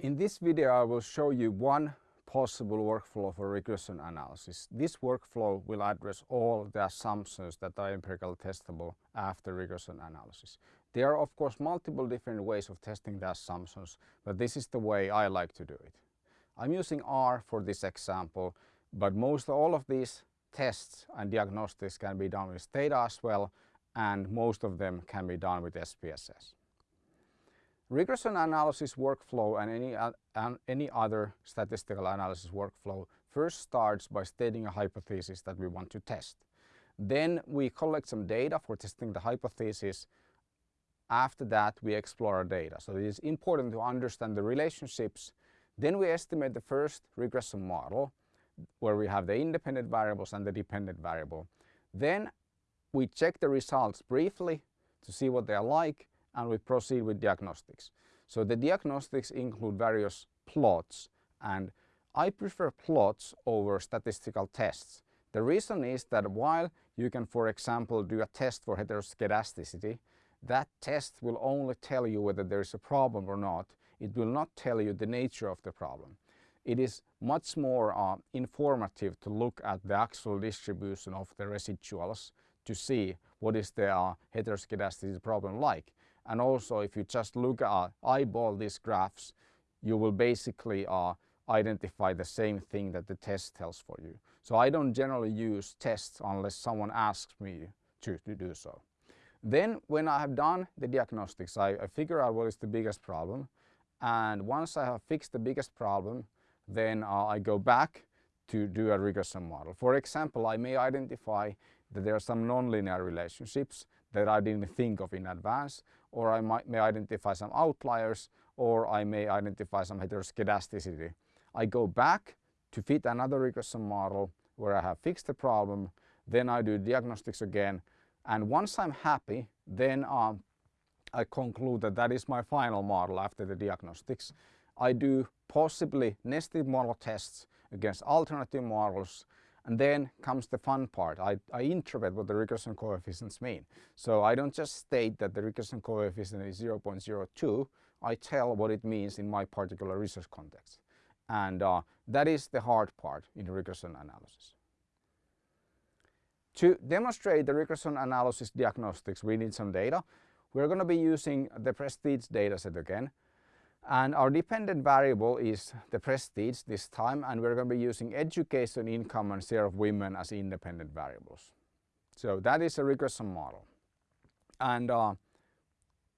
In this video I will show you one possible workflow for regression analysis. This workflow will address all the assumptions that are empirically testable after regression analysis. There are of course multiple different ways of testing the assumptions, but this is the way I like to do it. I'm using R for this example, but most all of these tests and diagnostics can be done with Stata as well, and most of them can be done with SPSS. Regression analysis workflow and any, uh, any other statistical analysis workflow first starts by stating a hypothesis that we want to test. Then we collect some data for testing the hypothesis. After that we explore our data. So it is important to understand the relationships. Then we estimate the first regression model where we have the independent variables and the dependent variable. Then we check the results briefly to see what they are like and we proceed with diagnostics. So the diagnostics include various plots and I prefer plots over statistical tests. The reason is that while you can for example do a test for heteroskedasticity, that test will only tell you whether there is a problem or not. It will not tell you the nature of the problem. It is much more uh, informative to look at the actual distribution of the residuals to see what is the uh, heteroskedasticity problem like. And also if you just look at eyeball these graphs, you will basically uh, identify the same thing that the test tells for you. So I don't generally use tests unless someone asks me to, to do so. Then when I have done the diagnostics, I, I figure out what is the biggest problem. And once I have fixed the biggest problem, then uh, I go back to do a regression model. For example, I may identify that there are some nonlinear relationships that I didn't think of in advance or I might, may identify some outliers or I may identify some heteroskedasticity. I go back to fit another regression model where I have fixed the problem, then I do diagnostics again and once I'm happy then um, I conclude that that is my final model after the diagnostics. I do possibly nested model tests against alternative models and then comes the fun part. I, I interpret what the regression coefficients mean. So I don't just state that the regression coefficient is 0.02, I tell what it means in my particular research context. And uh, that is the hard part in regression analysis. To demonstrate the regression analysis diagnostics, we need some data. We're going to be using the Prestige dataset again. And our dependent variable is the prestige this time and we're going to be using education, income and share of women as independent variables. So that is a regression model. And uh,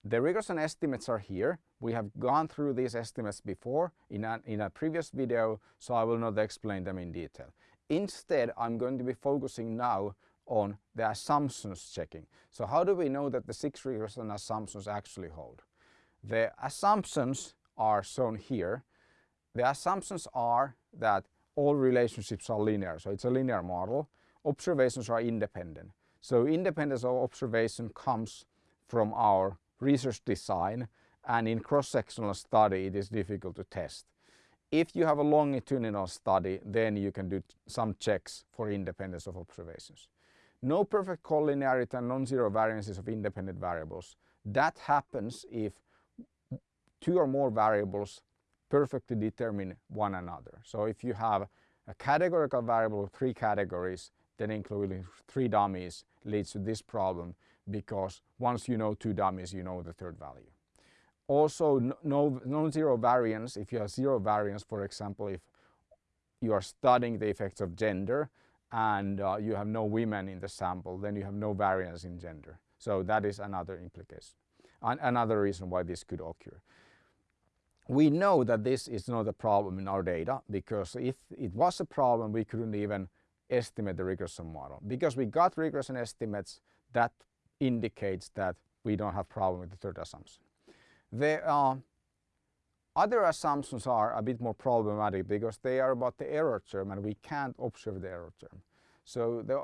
the regression estimates are here. We have gone through these estimates before in a, in a previous video so I will not explain them in detail. Instead I'm going to be focusing now on the assumptions checking. So how do we know that the six regression assumptions actually hold? The assumptions are shown here. The assumptions are that all relationships are linear, so it's a linear model. Observations are independent. So independence of observation comes from our research design and in cross-sectional study it is difficult to test. If you have a longitudinal study then you can do some checks for independence of observations. No perfect collinearity and non-zero variances of independent variables. That happens if two or more variables perfectly determine one another. So if you have a categorical variable with three categories, then including three dummies leads to this problem because once you know two dummies, you know the third value. Also, no, non-zero variance, if you have zero variance, for example, if you are studying the effects of gender and uh, you have no women in the sample, then you have no variance in gender. So that is another implication, An another reason why this could occur we know that this is not a problem in our data because if it was a problem we couldn't even estimate the regression model. Because we got regression estimates that indicates that we don't have problem with the third assumption. The uh, other assumptions are a bit more problematic because they are about the error term and we can't observe the error term. So the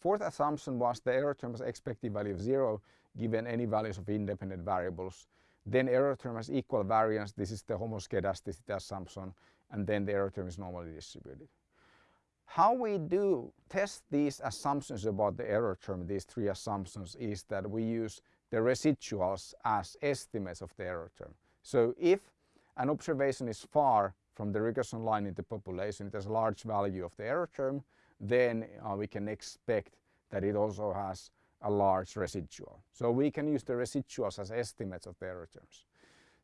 fourth assumption was the error term was expected value of zero given any values of independent variables then error term has equal variance. This is the homoscedasticity assumption. And then the error term is normally distributed. How we do test these assumptions about the error term, these three assumptions, is that we use the residuals as estimates of the error term. So if an observation is far from the regression line in the population, it has a large value of the error term, then uh, we can expect that it also has a large residual. So we can use the residuals as estimates of error terms.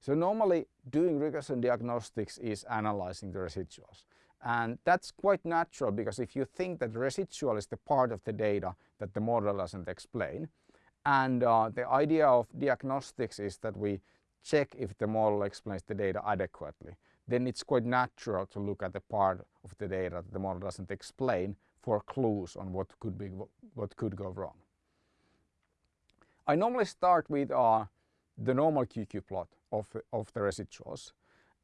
So normally doing regression diagnostics is analyzing the residuals. And that's quite natural because if you think that residual is the part of the data that the model doesn't explain, and uh, the idea of diagnostics is that we check if the model explains the data adequately, then it's quite natural to look at the part of the data that the model doesn't explain for clues on what could be what could go wrong. I normally start with uh, the normal QQ plot of, of the residuals.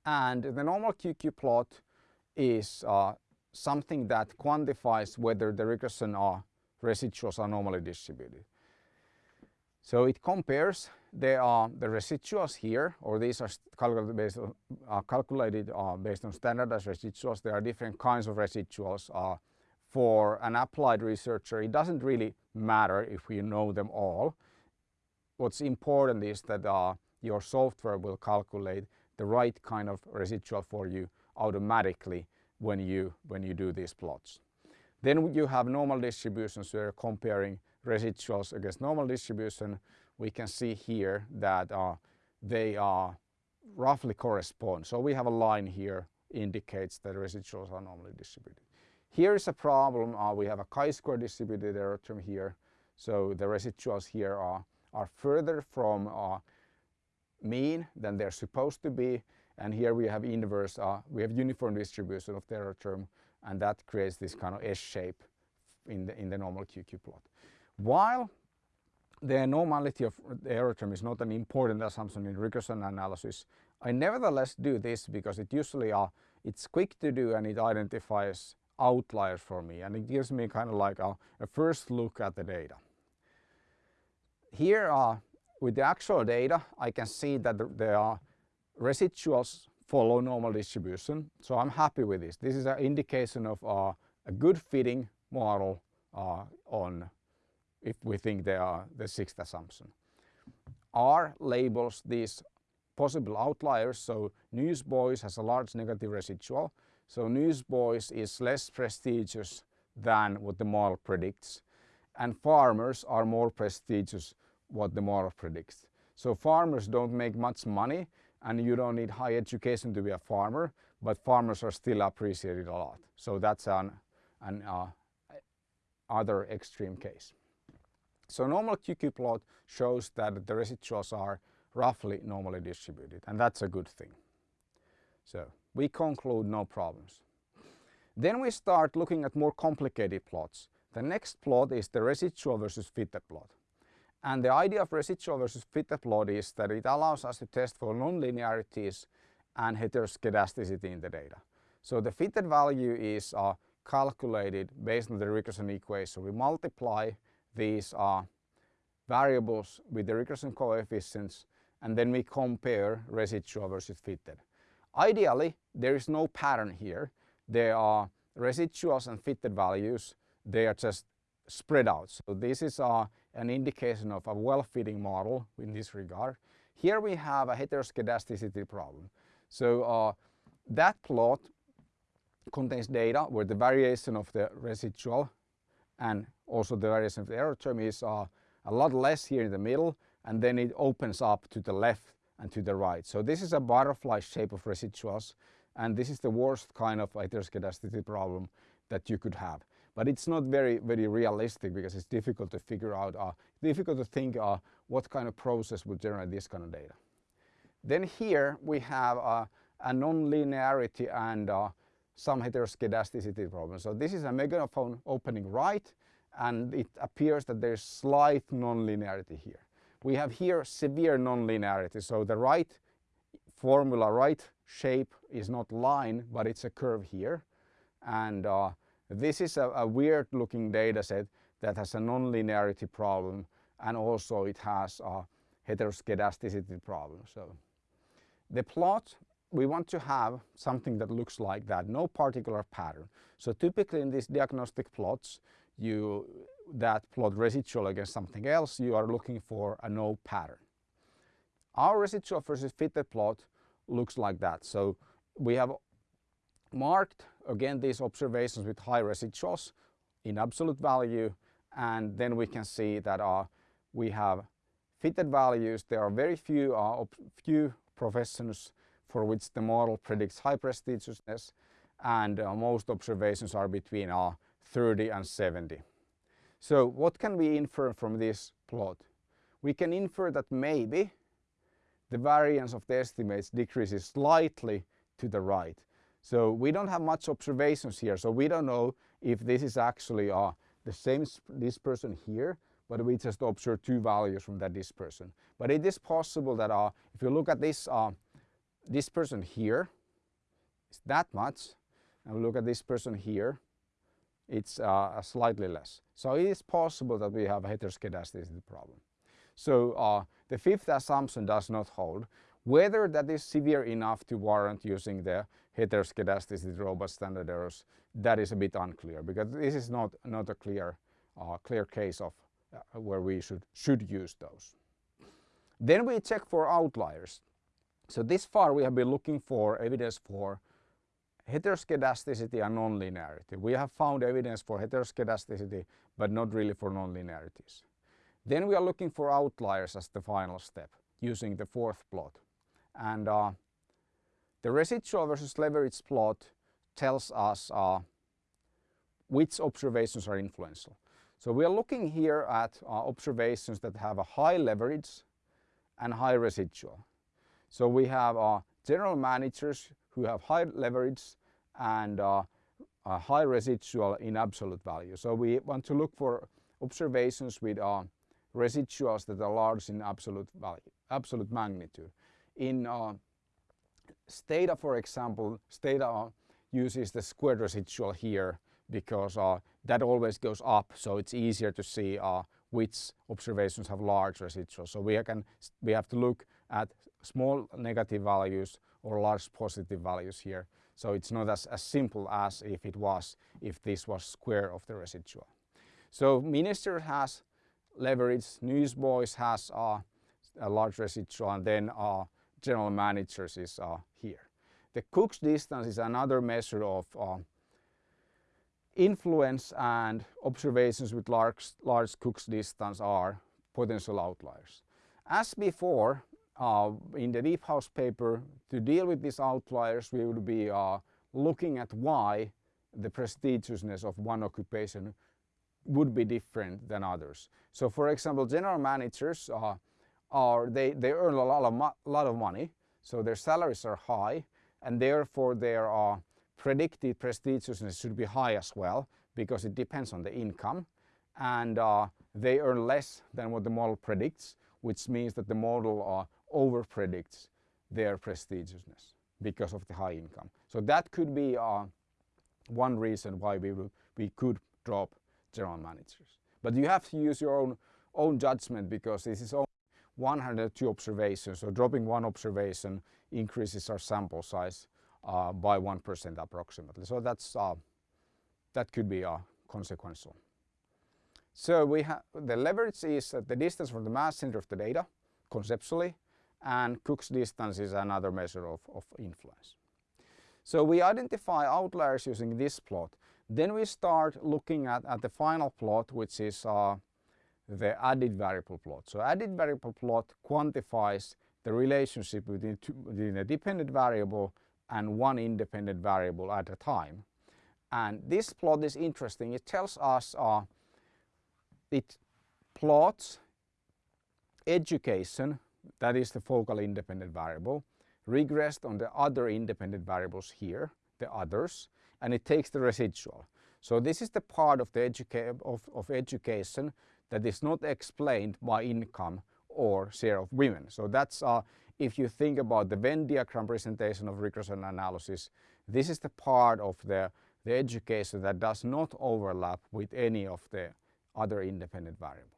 And the normal QQ plot is uh, something that quantifies whether the regression or residuals are normally distributed. So it compares the, uh, the residuals here, or these are calculated based on, uh, calculated, uh, based on standardized residuals. There are different kinds of residuals. Uh, for an applied researcher, it doesn't really matter if we know them all. What's important is that uh, your software will calculate the right kind of residual for you automatically when you, when you do these plots. Then you have normal distributions where comparing residuals against normal distribution. We can see here that uh, they are roughly correspond. So we have a line here indicates that residuals are normally distributed. Here is a problem. Uh, we have a chi-square distributed error term here. So the residuals here are, are further from uh, mean than they're supposed to be. And here we have inverse, uh, we have uniform distribution of error term and that creates this kind of S shape in the, in the normal QQ plot. While the normality of the error term is not an important assumption in regression analysis, I nevertheless do this because it usually uh, it's quick to do and it identifies outliers for me and it gives me kind of like a, a first look at the data. Here uh, with the actual data, I can see that there are residuals follow normal distribution. So I'm happy with this. This is an indication of uh, a good fitting model uh, on if we think they are the sixth assumption. R labels these possible outliers. So Newsboys has a large negative residual. So Newsboys is less prestigious than what the model predicts. And farmers are more prestigious what the model predicts. So farmers don't make much money and you don't need high education to be a farmer, but farmers are still appreciated a lot. So that's an, an uh, other extreme case. So normal QQ plot shows that the residuals are roughly normally distributed and that's a good thing. So we conclude no problems. Then we start looking at more complicated plots. The next plot is the residual versus fitted plot. And the idea of residual versus fitted plot is that it allows us to test for nonlinearities and heteroscedasticity in the data. So the fitted value is uh, calculated based on the regression equation. We multiply these uh, variables with the regression coefficients and then we compare residual versus fitted. Ideally, there is no pattern here. There are residuals and fitted values. They are just spread out. So this is uh, an indication of a well-fitting model in this regard. Here we have a heteroscedasticity problem. So uh, that plot contains data where the variation of the residual and also the variation of the error term is uh, a lot less here in the middle and then it opens up to the left and to the right. So this is a butterfly shape of residuals and this is the worst kind of heteroscedasticity problem that you could have but it's not very very realistic because it's difficult to figure out uh, difficult to think uh, what kind of process would generate this kind of data. Then here we have uh, a non-linearity and uh, some heteroscedasticity problem. So this is a megaphone opening right and it appears that there's slight non-linearity here. We have here severe non-linearity so the right formula right shape is not line but it's a curve here and uh, this is a, a weird looking data set that has a nonlinearity problem and also it has a heteroscedasticity problem. So the plot, we want to have something that looks like that, no particular pattern. So typically in these diagnostic plots, you that plot residual against something else, you are looking for a no pattern. Our residual versus fitted plot looks like that. So we have marked again these observations with high residuals in absolute value and then we can see that uh, we have fitted values. There are very few, uh, few professions for which the model predicts high prestigiousness and uh, most observations are between uh, 30 and 70. So what can we infer from this plot? We can infer that maybe the variance of the estimates decreases slightly to the right. So we don't have much observations here, so we don't know if this is actually uh, the same dispersion here, but we just observe two values from that dispersion. But it is possible that uh, if you look at this uh, dispersion here, it's that much, and we look at this person here, it's uh, slightly less. So it is possible that we have a heteroscedasticity problem. So uh, the fifth assumption does not hold. Whether that is severe enough to warrant using the heteroscedasticity robust standard errors, that is a bit unclear because this is not, not a clear, uh, clear case of uh, where we should, should use those. Then we check for outliers. So this far we have been looking for evidence for heteroscedasticity and nonlinearity. We have found evidence for heteroscedasticity but not really for nonlinearities. Then we are looking for outliers as the final step using the fourth plot. And uh, the residual versus leverage plot tells us uh, which observations are influential. So we are looking here at uh, observations that have a high leverage and high residual. So we have uh, general managers who have high leverage and uh, high residual in absolute value. So we want to look for observations with uh, residuals that are large in absolute value, absolute magnitude. In uh, Stata, for example, Stata uses the squared residual here because uh, that always goes up, so it's easier to see uh, which observations have large residuals. So we, can, we have to look at small negative values or large positive values here. So it's not as, as simple as if it was, if this was square of the residual. So Minister has leverage, Newsboys has uh, a large residual and then uh, general managers is uh, here. The Cook's distance is another measure of uh, influence and observations with large, large Cook's distance are potential outliers. As before, uh, in the Deephouse paper, to deal with these outliers, we would be uh, looking at why the prestigiousness of one occupation would be different than others. So for example, general managers uh, are, they, they earn a lot of, lot of money, so their salaries are high, and therefore their uh, predicted prestigiousness should be high as well, because it depends on the income, and uh, they earn less than what the model predicts, which means that the model uh, over predicts their prestigiousness because of the high income. So that could be uh, one reason why we, we could drop general managers. But you have to use your own, own judgment because this is 102 observations. So dropping one observation increases our sample size uh, by 1% approximately. So that's, uh, that could be uh, consequential. So we have the leverage is the distance from the mass center of the data conceptually and Cook's distance is another measure of, of influence. So we identify outliers using this plot. Then we start looking at, at the final plot which is uh, the added variable plot. So added variable plot quantifies the relationship between, two, between a dependent variable and one independent variable at a time. And this plot is interesting. It tells us uh, it plots education that is the focal independent variable, regressed on the other independent variables here, the others, and it takes the residual. So this is the part of the educa of, of education that is not explained by income or share of women. So that's uh, if you think about the Venn diagram presentation of regression analysis, this is the part of the, the education that does not overlap with any of the other independent variables.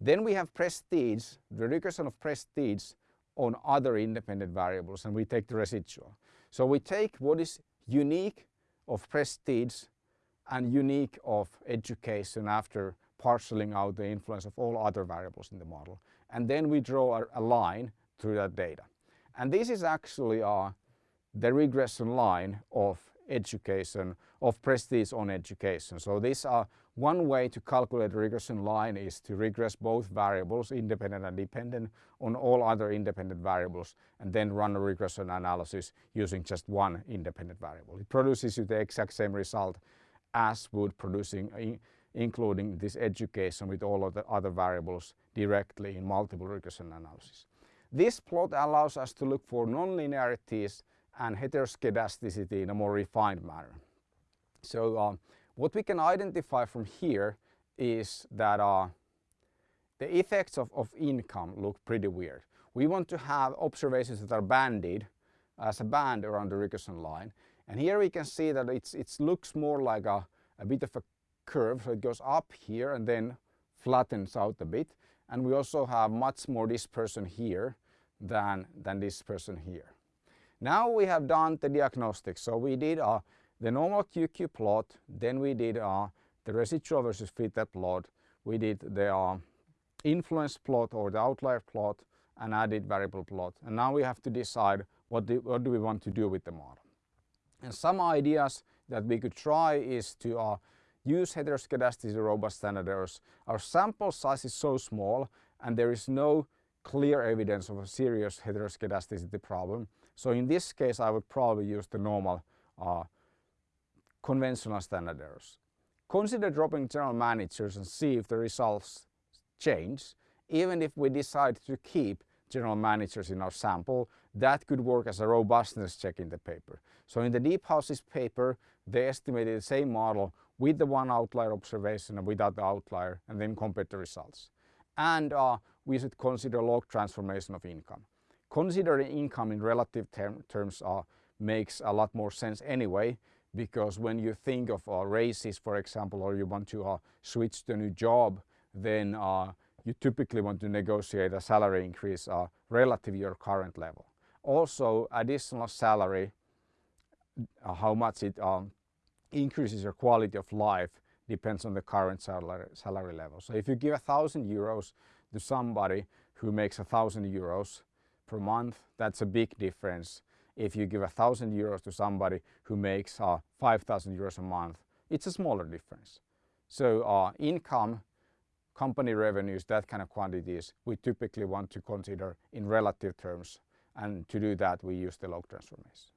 Then we have prestige, the regression of prestige on other independent variables and we take the residual. So we take what is unique of prestige and unique of education after parceling out the influence of all other variables in the model. And then we draw a, a line through that data. And this is actually uh, the regression line of education, of prestige on education. So this uh, one way to calculate the regression line is to regress both variables, independent and dependent, on all other independent variables and then run a regression analysis using just one independent variable. It produces you the exact same result as would producing including this education with all of the other variables directly in multiple regression analysis. This plot allows us to look for nonlinearities and heteroskedasticity in a more refined manner. So uh, what we can identify from here is that uh, the effects of, of income look pretty weird. We want to have observations that are banded as a band around the regression line. And here we can see that it's, it looks more like a, a bit of a curve. So it goes up here and then flattens out a bit. And we also have much more dispersion here than, than this person here. Now we have done the diagnostics. So we did uh, the normal QQ plot, then we did uh, the residual versus fitted plot, we did the uh, influence plot or the outlier plot and added variable plot. And now we have to decide what do, what do we want to do with the model. And some ideas that we could try is to uh, use heteroscedasticity robust standard errors. Our sample size is so small and there is no clear evidence of a serious heteroscedasticity problem. So in this case I would probably use the normal uh, conventional standard errors. Consider dropping general managers and see if the results change. Even if we decide to keep general managers in our sample, that could work as a robustness check in the paper. So in the Deephouse's paper, they estimated the same model with the one outlier observation and without the outlier and then compared the results. And uh, we should consider log transformation of income. Considering income in relative term, terms uh, makes a lot more sense anyway because when you think of uh, raises for example or you want to uh, switch to a new job then uh, you typically want to negotiate a salary increase uh, relative to your current level. Also additional salary, uh, how much it um, increases your quality of life depends on the current salary, salary level. So if you give a thousand euros to somebody who makes a thousand euros per month, that's a big difference. If you give a thousand euros to somebody who makes uh, 5,000 euros a month, it's a smaller difference. So uh, income, company revenues, that kind of quantities, we typically want to consider in relative terms. And to do that, we use the log transformation.